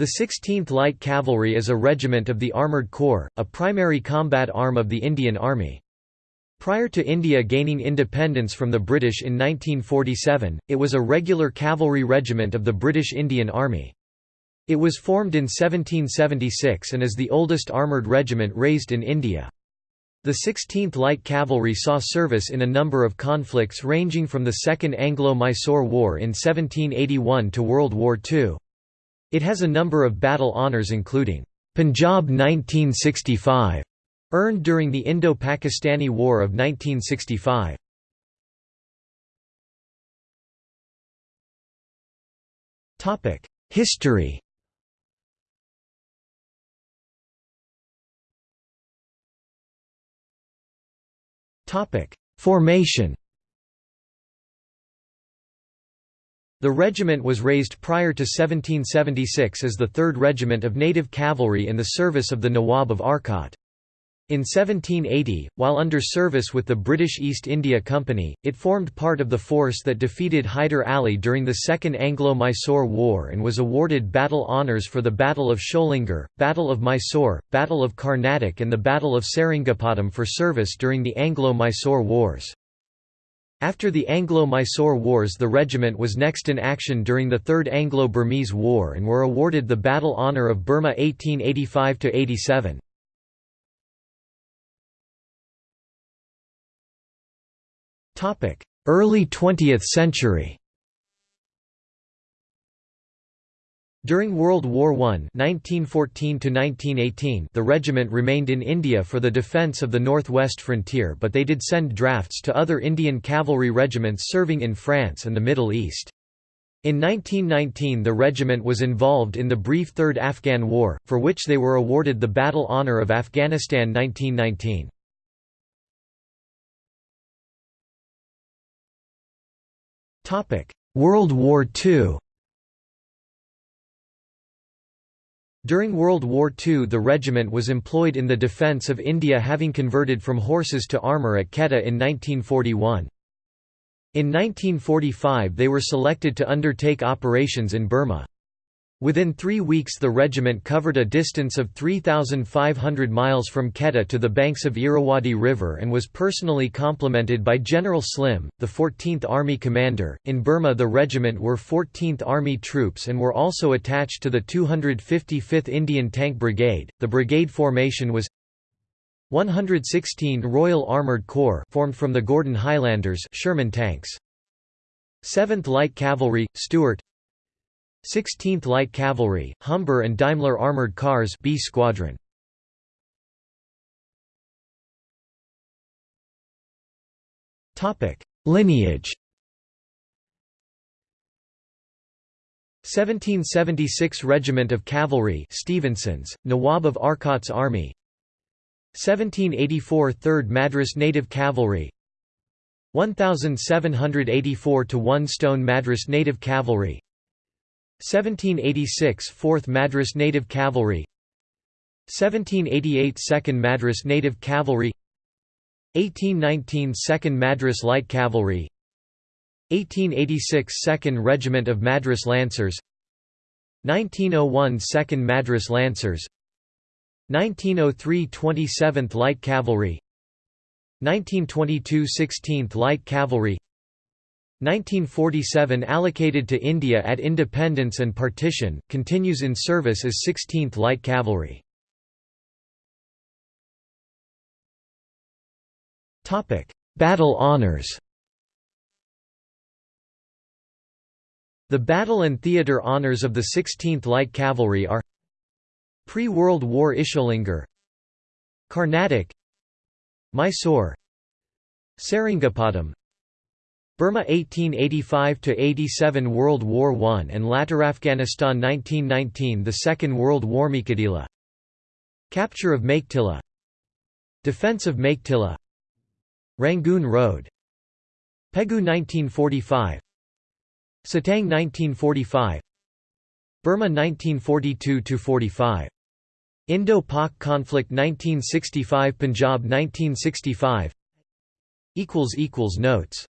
The 16th Light Cavalry is a regiment of the Armoured Corps, a primary combat arm of the Indian Army. Prior to India gaining independence from the British in 1947, it was a regular cavalry regiment of the British Indian Army. It was formed in 1776 and is the oldest armoured regiment raised in India. The 16th Light Cavalry saw service in a number of conflicts ranging from the Second Anglo-Mysore War in 1781 to World War II. It has a number of battle honours including, "'Punjab 1965' earned during the Indo-Pakistani War of 1965. History Formation The regiment was raised prior to 1776 as the 3rd Regiment of Native Cavalry in the service of the Nawab of Arcot. In 1780, while under service with the British East India Company, it formed part of the force that defeated Hyder Ali during the Second Anglo-Mysore War and was awarded battle honours for the Battle of Sholingar, Battle of Mysore, Battle of Carnatic and the Battle of Seringapatam for service during the Anglo-Mysore Wars. After the Anglo-Mysore Wars the regiment was next in action during the Third Anglo-Burmese War and were awarded the Battle Honour of Burma 1885–87. Early 20th century During World War I 1914 the regiment remained in India for the defence of the northwest frontier but they did send drafts to other Indian cavalry regiments serving in France and the Middle East. In 1919 the regiment was involved in the brief Third Afghan War, for which they were awarded the Battle Honour of Afghanistan 1919. World War II During World War II the regiment was employed in the defence of India having converted from horses to armour at Quetta in 1941. In 1945 they were selected to undertake operations in Burma. Within three weeks the regiment covered a distance of 3,500 miles from Quetta to the banks of Irrawaddy River and was personally complimented by General Slim, the 14th Army commander. In Burma the regiment were 14th Army troops and were also attached to the 255th Indian Tank Brigade. The brigade formation was 116 Royal Armoured Corps formed from the Gordon Highlanders Sherman tanks. 7th Light Cavalry, Stuart 16th Light Cavalry, Humber and Daimler Armored Cars B Squadron. Topic: Lineage. 1776 Regiment of Cavalry Stevenson's, Nawab of Arcot's Army. 1784 3rd Madras Native Cavalry. 1784 to 1 Stone Madras Native Cavalry 1786 4th Madras Native Cavalry 1788 2nd Madras Native Cavalry 1819 2nd Madras Light Cavalry 1886 2nd Regiment of Madras Lancers 1901 2nd Madras Lancers 1903 27th Light Cavalry 1922 16th Light Cavalry 1947 allocated to India at independence and partition, continues in service as 16th Light Cavalry. Battle honours The battle and theatre honours of the 16th Light Cavalry are Pre-World War Isholingar Carnatic Mysore Seringapatam Burma 1885–87 World War I and latter Afghanistan 1919 The Second World War Meiktila Capture of Meiktila Defense of Meiktila Rangoon Road. Pegu 1945 Sittang 1945 Burma 1942–45 Indo-Pak conflict 1965 Punjab 1965 Notes